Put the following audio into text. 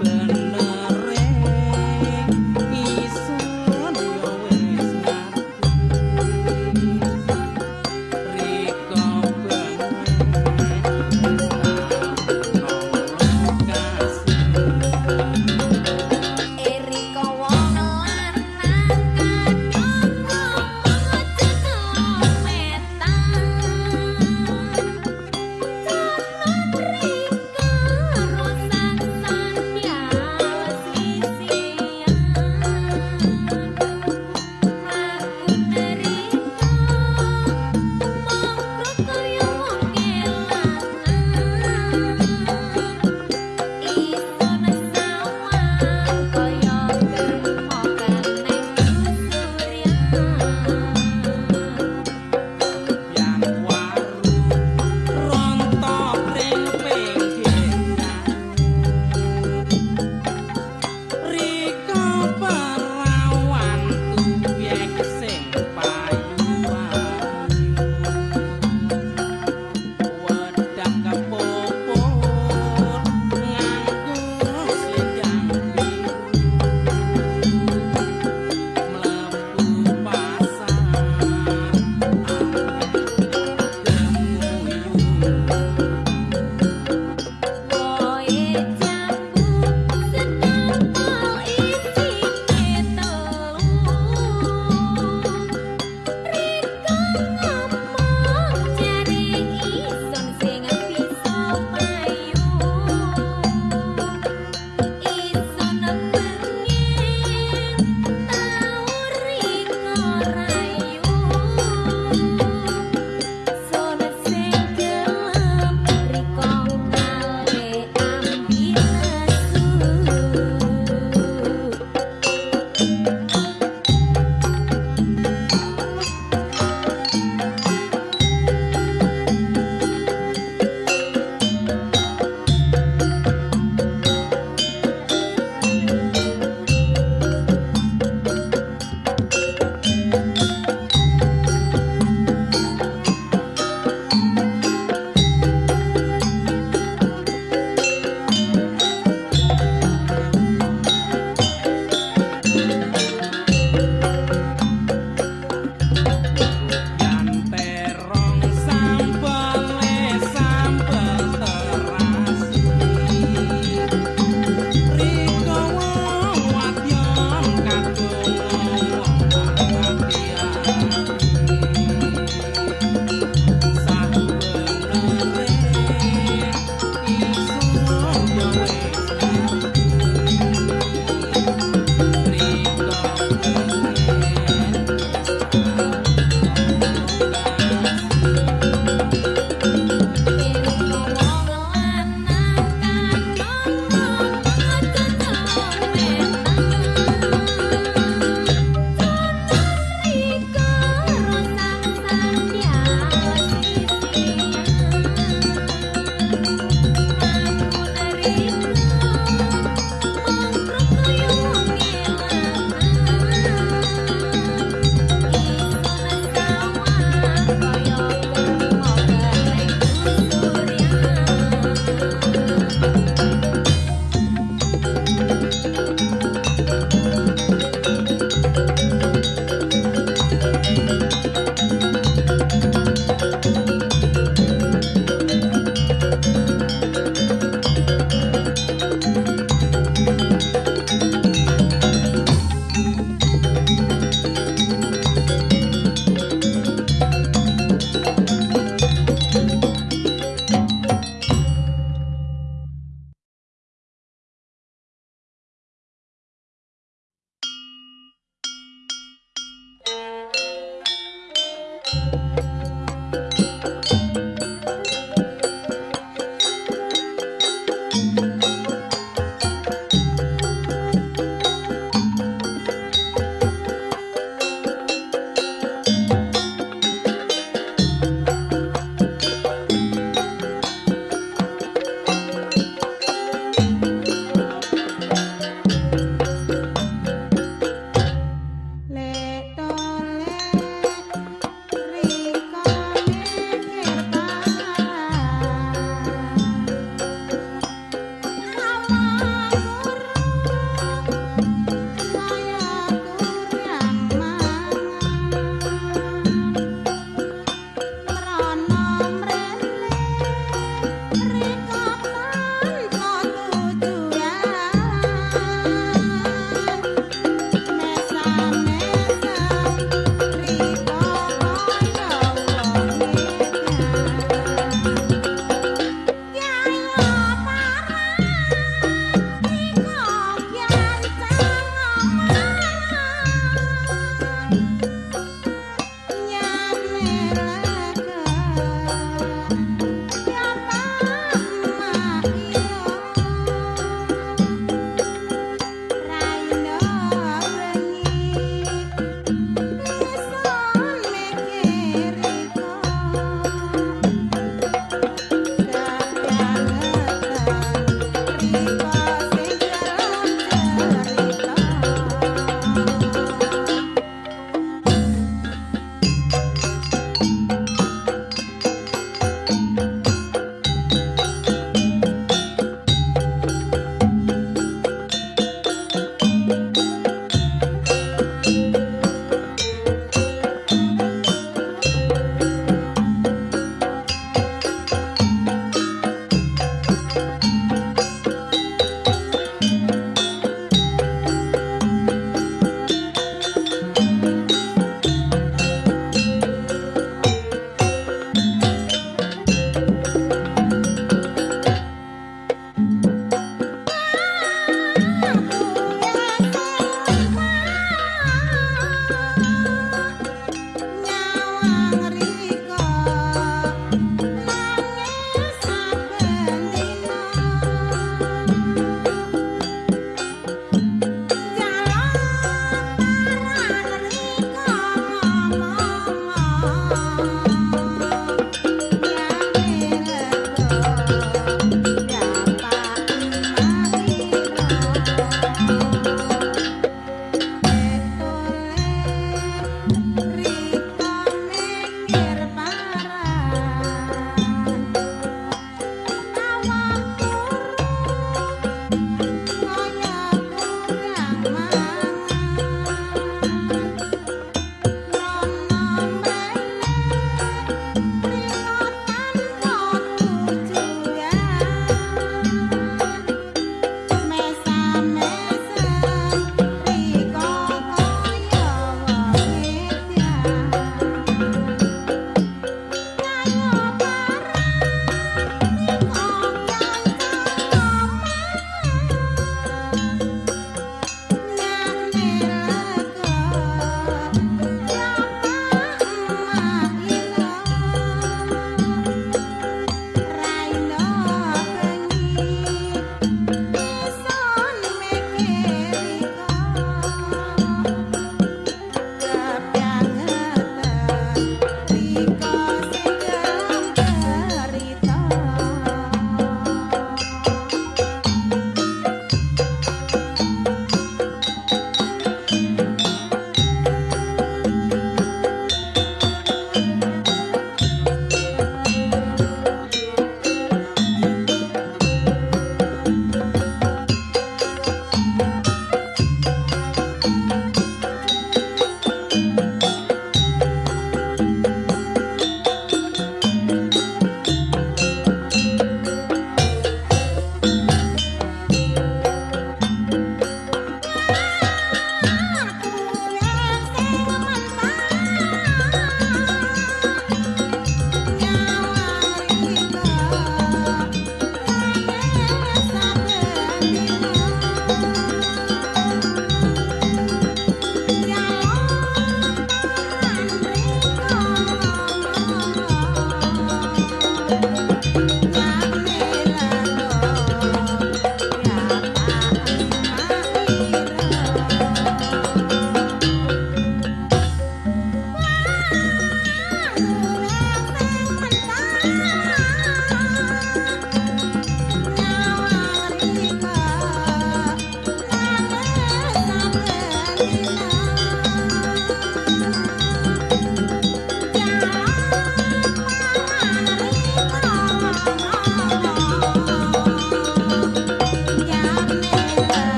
open